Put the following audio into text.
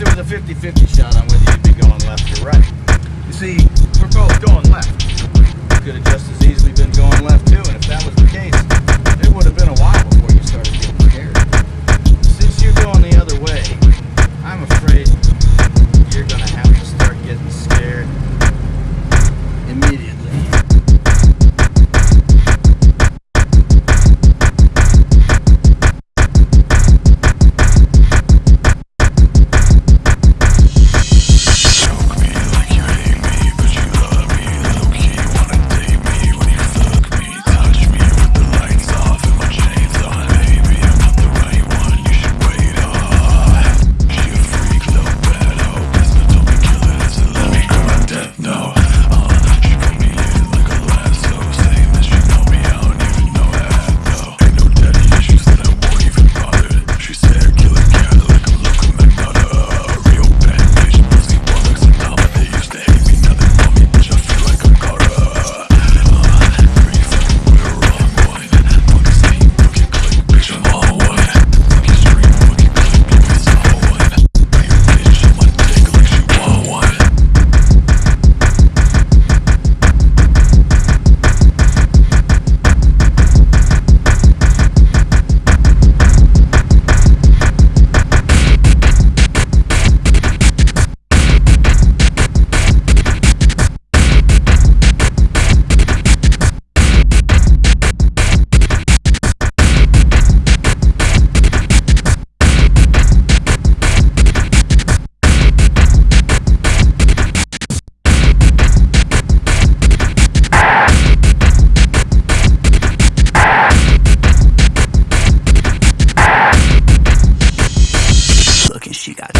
a 50-50 shot on whether you'd be going left or right. You see, we're both going left. Could have just you guys.